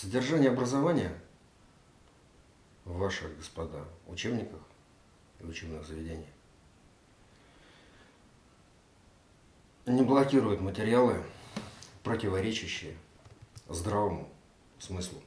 Содержание образования в ваших, господа, учебниках и учебных заведениях не блокирует материалы, противоречащие здравому смыслу.